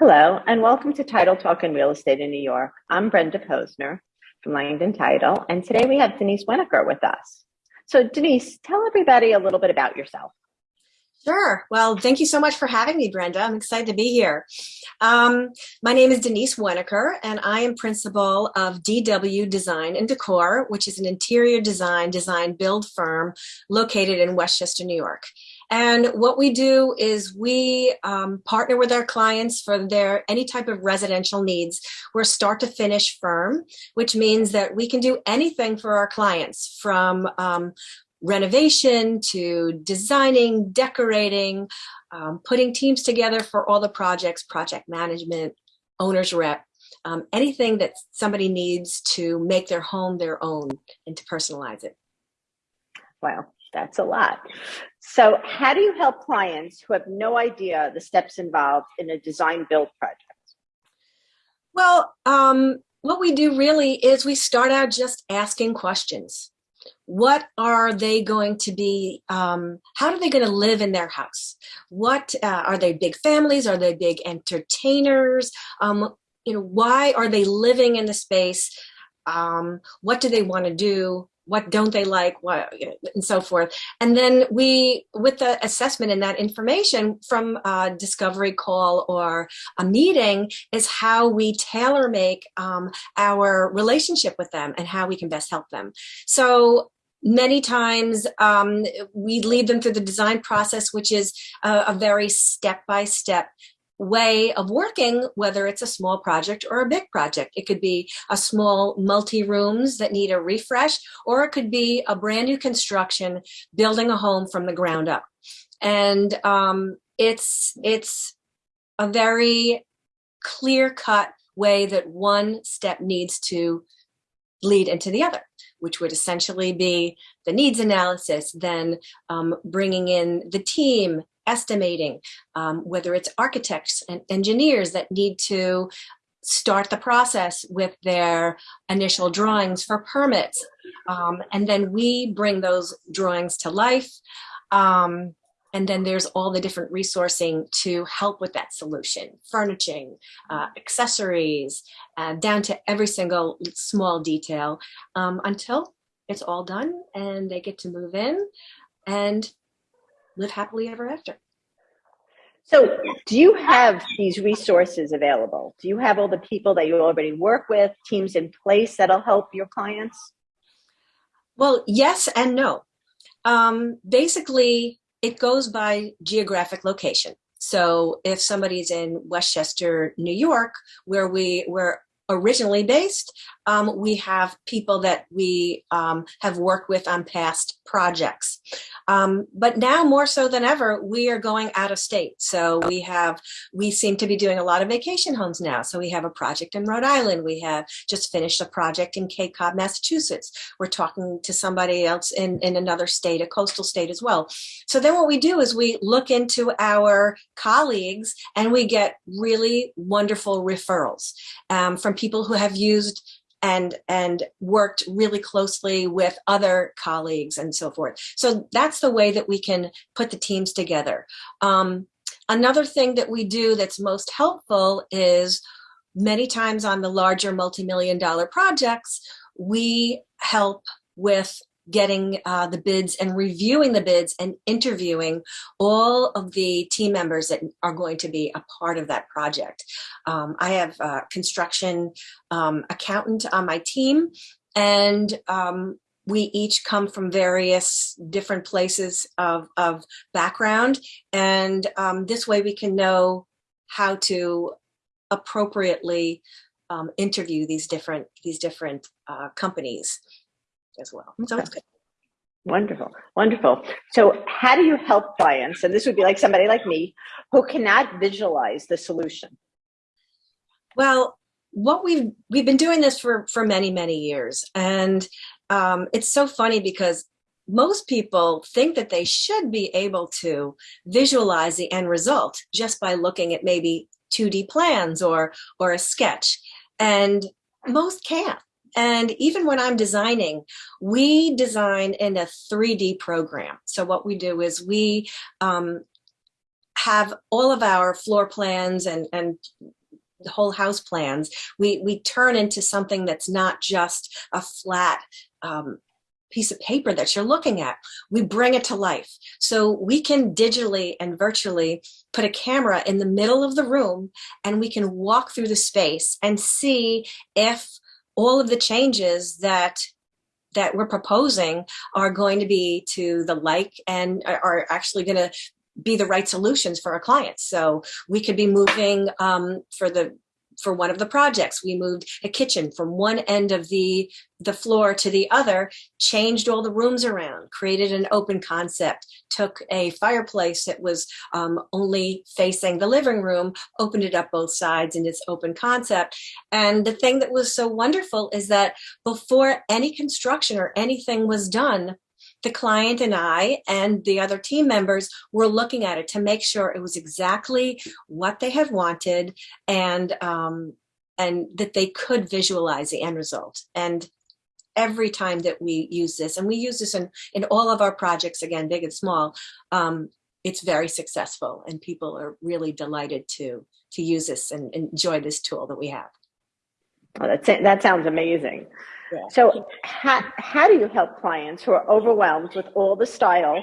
Hello, and welcome to Title Talk in Real Estate in New York. I'm Brenda Posner from Langdon Title, and today we have Denise Winokur with us. So Denise, tell everybody a little bit about yourself. Sure. Well, thank you so much for having me, Brenda. I'm excited to be here. Um, my name is Denise Winokur, and I am principal of DW Design and Decor, which is an interior design, design build firm located in Westchester, New York. And what we do is we um, partner with our clients for their any type of residential needs. We're start to finish firm, which means that we can do anything for our clients from um, renovation to designing, decorating, um, putting teams together for all the projects, project management, owner's rep, um, anything that somebody needs to make their home their own and to personalize it. Wow, that's a lot. So how do you help clients who have no idea the steps involved in a design build project? Well, um, what we do really is we start out just asking questions. What are they going to be, um, how are they going to live in their house? What, uh, are they big families? Are they big entertainers? Um, you know, why are they living in the space? Um, what do they want to do? What don't they like, what, and so forth. And then we, with the assessment and that information from a discovery call or a meeting is how we tailor make um, our relationship with them and how we can best help them. So many times um, we lead them through the design process, which is a, a very step-by-step -step way of working, whether it's a small project or a big project. It could be a small multi-rooms that need a refresh, or it could be a brand new construction, building a home from the ground up. And um, it's, it's a very clear-cut way that one step needs to lead into the other, which would essentially be the needs analysis, then um, bringing in the team estimating, um, whether it's architects and engineers that need to start the process with their initial drawings for permits. Um, and then we bring those drawings to life. Um, and then there's all the different resourcing to help with that solution, furnishing, uh, accessories, uh, down to every single small detail um, until it's all done and they get to move in and live happily ever after. So do you have these resources available? Do you have all the people that you already work with, teams in place that'll help your clients? Well, yes and no. Um, basically, it goes by geographic location. So if somebody's in Westchester, New York, where we were originally based, um, we have people that we um, have worked with on past projects. Um, but now more so than ever, we are going out of state. So we have, we seem to be doing a lot of vacation homes now. So we have a project in Rhode Island. We have just finished a project in Cape Cod, Massachusetts. We're talking to somebody else in, in another state, a coastal state as well. So then what we do is we look into our colleagues and we get really wonderful referrals um, from people who have used and and worked really closely with other colleagues and so forth. So that's the way that we can put the teams together. Um, another thing that we do that's most helpful is many times on the larger multi-million dollar projects, we help with getting uh, the bids and reviewing the bids and interviewing all of the team members that are going to be a part of that project. Um, I have a construction um, accountant on my team and um, we each come from various different places of, of background and um, this way we can know how to appropriately um, interview these different these different uh, companies as well. So it's good. Wonderful, wonderful. So how do you help clients, and this would be like somebody like me, who cannot visualize the solution? Well, what we've we've been doing this for for many many years, and um, it's so funny because most people think that they should be able to visualize the end result just by looking at maybe 2D plans or or a sketch, and most can't. And even when I'm designing, we design in a 3D program. So what we do is we um, have all of our floor plans and, and whole house plans, we, we turn into something that's not just a flat um, piece of paper that you're looking at. We bring it to life. So we can digitally and virtually put a camera in the middle of the room and we can walk through the space and see if all of the changes that that we're proposing are going to be to the like and are actually going to be the right solutions for our clients. So we could be moving um, for the for one of the projects. We moved a kitchen from one end of the, the floor to the other, changed all the rooms around, created an open concept, took a fireplace that was um, only facing the living room, opened it up both sides in its open concept. And the thing that was so wonderful is that before any construction or anything was done, the client and I and the other team members were looking at it to make sure it was exactly what they had wanted and um, and that they could visualize the end result. And every time that we use this, and we use this in, in all of our projects, again, big and small, um, it's very successful and people are really delighted to to use this and enjoy this tool that we have. Oh, that's. That sounds amazing. So how, how do you help clients who are overwhelmed with all the style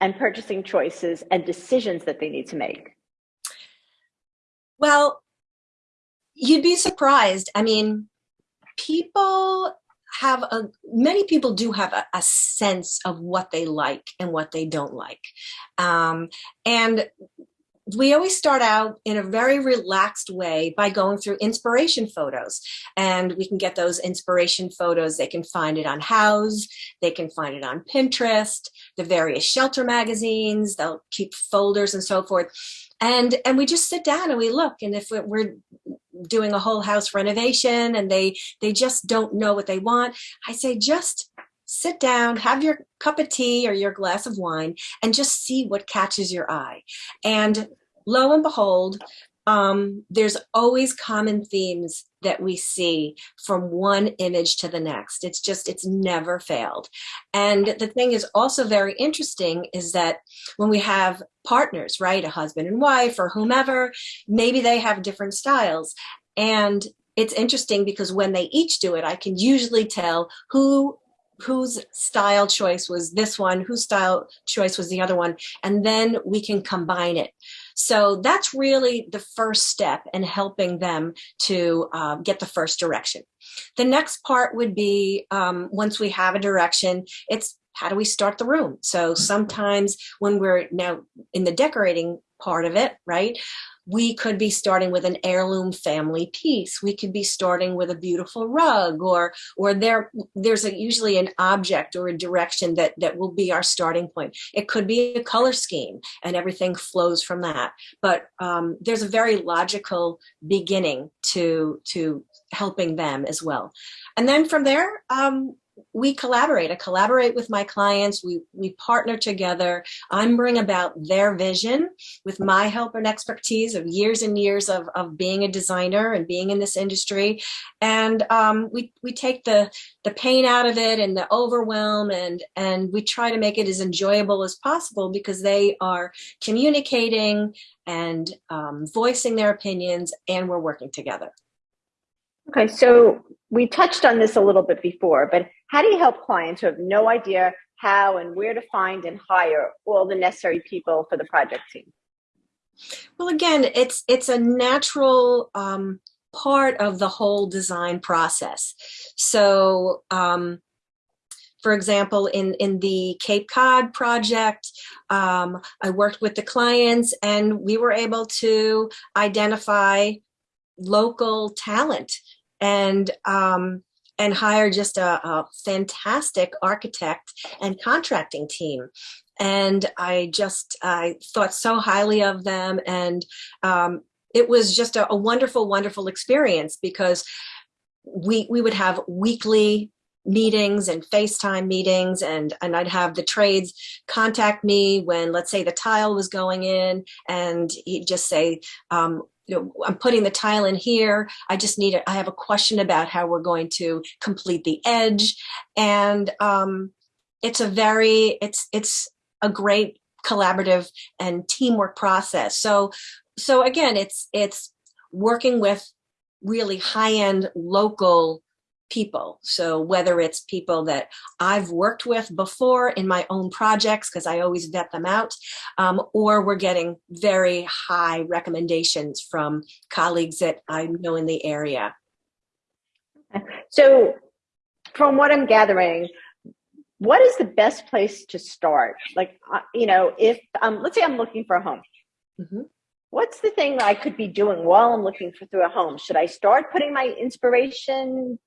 and purchasing choices and decisions that they need to make? Well, you'd be surprised. I mean, people have a, many people do have a, a sense of what they like and what they don't like. Um, and we always start out in a very relaxed way by going through inspiration photos. And we can get those inspiration photos. They can find it on Houzz. They can find it on Pinterest the various shelter magazines. They'll keep folders and so forth. And and we just sit down and we look. And if we're doing a whole house renovation and they they just don't know what they want I say just sit down, have your cup of tea or your glass of wine, and just see what catches your eye. And lo and behold, um, there's always common themes that we see from one image to the next. It's just, it's never failed. And the thing is also very interesting is that when we have partners, right, a husband and wife or whomever, maybe they have different styles. And it's interesting because when they each do it, I can usually tell who whose style choice was this one, whose style choice was the other one, and then we can combine it. So that's really the first step in helping them to uh, get the first direction. The next part would be um, once we have a direction, it's how do we start the room? So sometimes when we're now in the decorating part of it, right? we could be starting with an heirloom family piece. We could be starting with a beautiful rug or or there there's a, usually an object or a direction that that will be our starting point. It could be a color scheme and everything flows from that. But um, there's a very logical beginning to to helping them as well. And then from there, um, we collaborate. I collaborate with my clients. We, we partner together. I'm bring about their vision with my help and expertise of years and years of, of being a designer and being in this industry. And um, we, we take the, the pain out of it and the overwhelm and, and we try to make it as enjoyable as possible because they are communicating and um, voicing their opinions and we're working together. Okay, so we touched on this a little bit before, but how do you help clients who have no idea how and where to find and hire all the necessary people for the project team? Well, again, it's it's a natural um, part of the whole design process. So, um, for example, in, in the Cape Cod project, um, I worked with the clients and we were able to identify local talent and um, and hire just a, a fantastic architect and contracting team. And I just I thought so highly of them and um, it was just a, a, wonderful wonderful experience because we we would have weekly meetings and FaceTime meetings and and I'd have the trades contact me when let's say the tile was going in and he'd just say um, you know, I'm putting the tile in here. I just need it. I have a question about how we're going to complete the edge. And um, it's a very, it's, it's a great collaborative and teamwork process. So, so again, it's it's working with really high-end local people. So whether it's people that I've worked with before in my own projects, because I always vet them out, um, or we're getting very high recommendations from colleagues that I know in the area. So from what I'm gathering, what is the best place to start? Like, uh, you know, if, um, let's say I'm looking for a home. Mm -hmm what's the thing I could be doing while I'm looking for through a home? Should I start putting my inspiration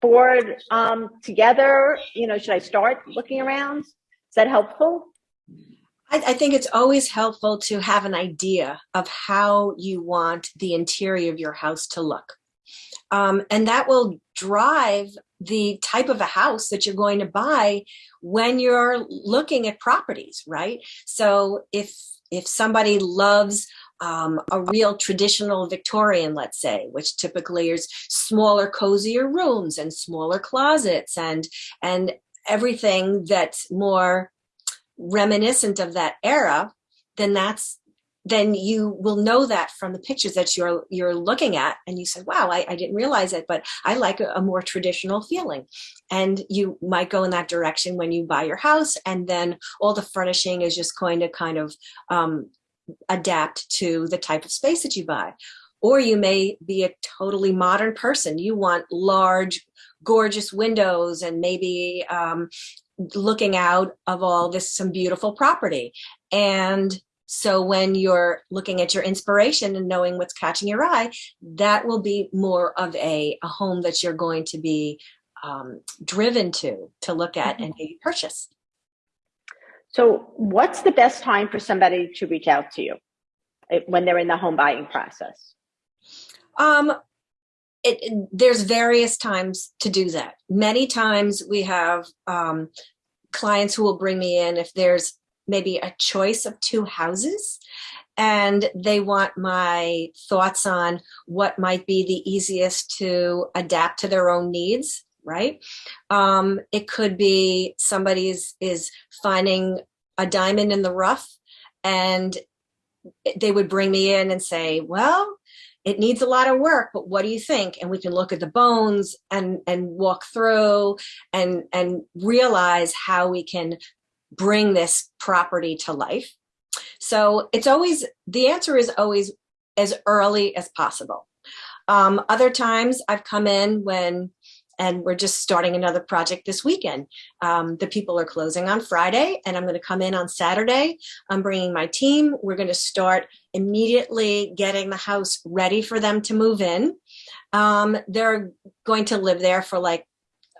board um, together? You know, should I start looking around? Is that helpful? I, I think it's always helpful to have an idea of how you want the interior of your house to look. Um, and that will drive the type of a house that you're going to buy when you're looking at properties, right? So if if somebody loves um, a real traditional Victorian, let's say, which typically is smaller, cozier rooms and smaller closets and, and everything that's more reminiscent of that era, then that's then you will know that from the pictures that you're you're looking at and you say wow I, I didn't realize it but I like a, a, more traditional feeling. And you might go in that direction when you buy your house and then all the furnishing is just going to kind of um, adapt to the type of space that you buy. Or you may be a totally modern person. You want large, gorgeous windows and maybe um, looking out of all this some beautiful property. And so when you're looking at your inspiration and knowing what's catching your eye, that will be more of a, a home that you're going to be um, driven to, to look at and maybe purchase. So what's the best time for somebody to reach out to you when they're in the home buying process? Um, it, it, there's various times to do that. Many times we have um, clients who will bring me in if there's maybe a choice of two houses and they want my thoughts on what might be the easiest to adapt to their own needs right? Um, it could be somebody is, is finding a diamond in the rough and they would bring me in and say, well, it needs a lot of work, but what do you think? And we can look at the bones and, and walk through and, and realize how we can bring this property to life. So it's always, the answer is always as early as possible. Um, other times I've come in when and we're just starting another project this weekend. Um, the people are closing on Friday and I'm going to come in on Saturday. I'm bringing my team. We're going to start immediately getting the house ready for them to move in. Um, they're going to live there for like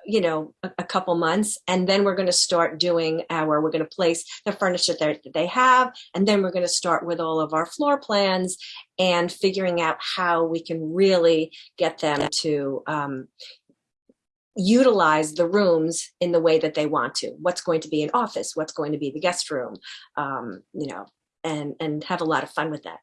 you know, a, a, couple months, and then we're going to start doing our, we're going to place the furniture that they have, and then we're going to start with all of our floor plans and figuring out how we can really get them to, um, utilize the rooms in the way that they want to. What's going to be an office? What's going to be the guest room? Um, you know, and and have a lot of fun with that.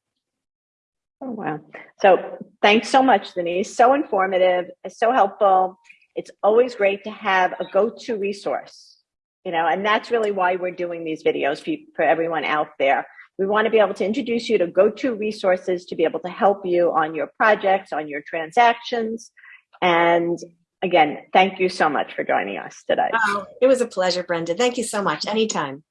Oh wow! So thanks so much, Denise. So informative, so helpful. It's always great to have a go-to resource, you know, and that's really why we're doing these videos for, for everyone out there. We want to be able to introduce you to go-to resources to be able to help you on your projects, on your transactions, and again, thank you so much for joining us today. Oh, it was a pleasure, Brenda. Thank you so much. Anytime.